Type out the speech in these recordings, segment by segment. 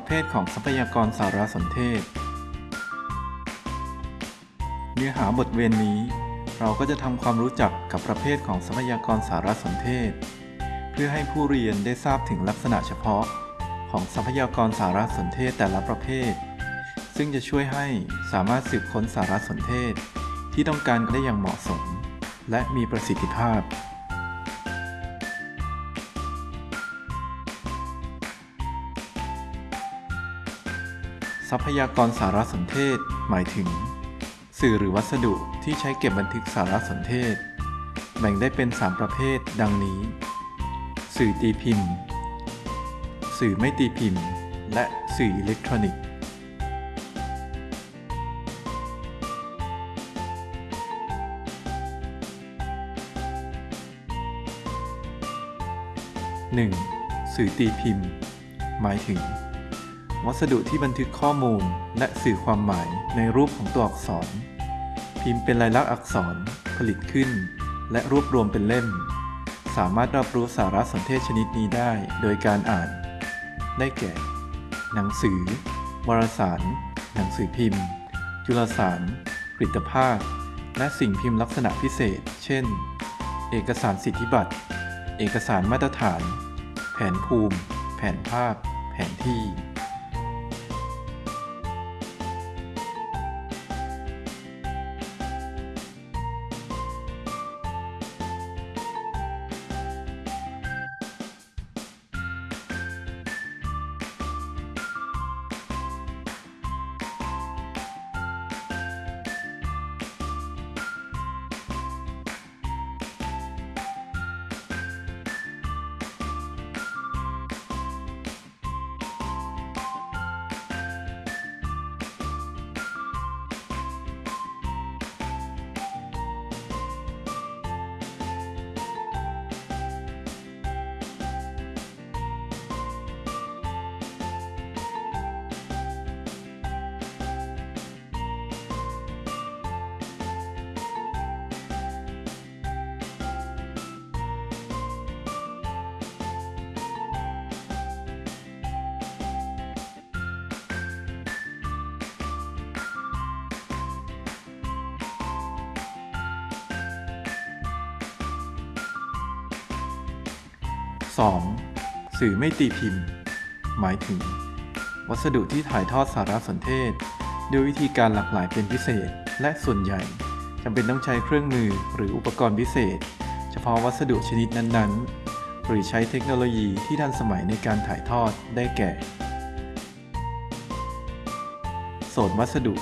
ประเภทของทรัพยากรสารสนเทศ เนื้อหาบทเรียนนี้ เราก็จะทำความรู้จักกับประเภทของทรัพยากรสารสนเทศ เพื่อให้ผู้เรียนได้ทราบถึงลักษณะเฉพาะ ของทรัพยากรสารสนเทศแต่ละประเภท ซึ่งจะช่วยให้สามารถสืบค้นสารสนเทศ ที่ต้องการได้อย่างเหมาะสม และมีประสิทธิภาพ ทรัพยากรสารสนเทศ หมายถึง สื่อหรือวัสดุที่ใช้เก็บบันทึกสารสนเทศ แบ่งได้เป็น 3 ประเภท ดังนี้ สื่อตีพิมพ์ สื่อไม่ตีพิมพ์ และสื่ออิเล็กทรอนิกส์ 1. สื่อตีพิมพ์ หมายถึง วัสดุที่บันทึกข้อมูลและสื่อความหมายในรูปของตัวอักษร พิมพ์เป็นลายลักษณ์อักษร ผลิตขึ้น และรวบรวมเป็นเล่ม สามารถรับรู้สารสนเทศชนิดนี้ได้โดยการอ่าน ได้แก่ หนังสือ วารสาร หนังสือพิมพ์ จุลสารผลิตภาพ และสิ่งพิมพ์ลักษณะพิเศษ เช่น เอกสารสิทธิบัตร เอกสารมาตรฐาน แผนภูมิ แผนภาพ แผนที่ 2. สื่อไม่ตีพิมพ์ หมายถึง วัสดุที่ถ่ายทอดสารสนเทศ ด้วยวิธีการหลากหลายเป็นพิเศษ และส่วนใหญ่จำเป็นต้องใช้เครื่องมือหรืออุปกรณ์พิเศษ เฉพาะวัสดุชนิดนั้นๆ หรือใช้เทคโนโลยีที่ทันสมัยในการถ่ายทอดได้แก่ โสดวัสดุ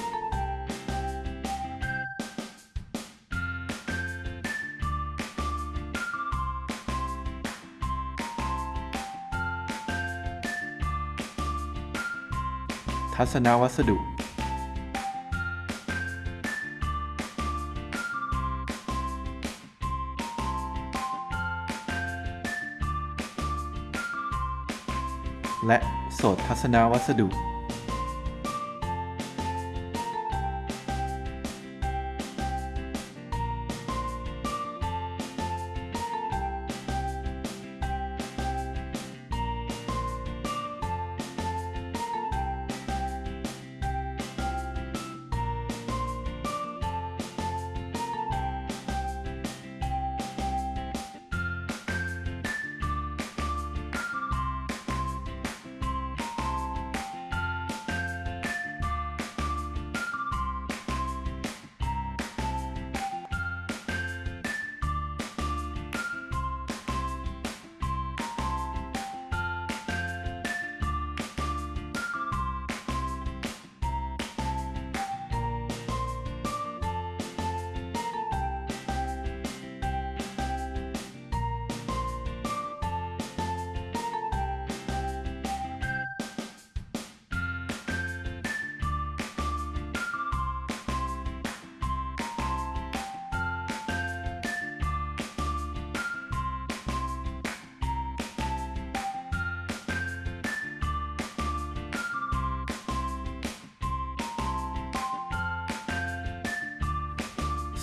ทัศนวัสดุ และโสดทัศนวัสดุ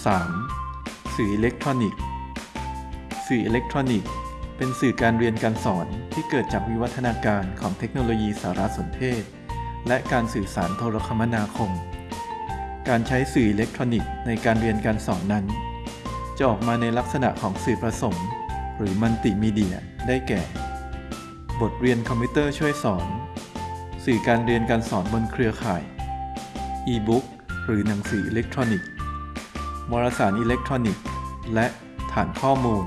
3. สื่ออิเล็กทรอนิกส์ สื่ออิเล็กทรอนิกส์ เป็นสื่อการเรียนการสอนที่เกิดจากวิวัฒนาการของเทคโนโลยีสารสนเทศ และการสื่อสารโทรคมนาคม การใช้สื่ออิเล็กทรอนิกส์ในการเรียนการสอนนั้น จะออกมาในลักษณะของสื่อผสม หรือมัลติมีเดีย ได้แก่ บทเรียนคอมพิวเตอร์ช่วยสอน สื่อการเรียนการสอนบนเครือข่ายอีบุ๊กหรือหนังสืออิเล็กทรอนิกส์ วารสารอิเล็กทรอนิกส์ และฐานข้อมูล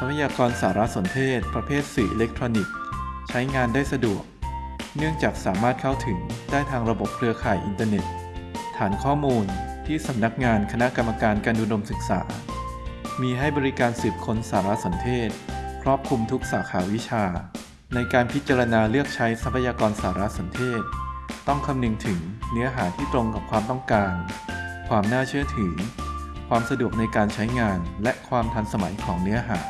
ทรัพยากรสารสนเทศ ประเภทสื่ออิเล็กทรอนิกส์ ใช้งานได้สะดวก เนื่องจากสามารถเข้าถึงได้ทางระบบเครือข่ายอินเทอร์เน็ต ฐานข้อมูลที่สำนักงานคณะกรรมการการอุดมศึกษา มีให้บริการสืบค้นสารสนเทศ ครอบคลุมทุกสาขาวิชา ในการพิจารณาเลือกใช้ทรัพยากรสารสนเทศ ต้องคำนึงถึงเนื้อหาที่ตรงกับความต้องการ ความน่าเชื่อถือ ความสะดวกในการใช้งานและความทันสมัยของเนื้อหา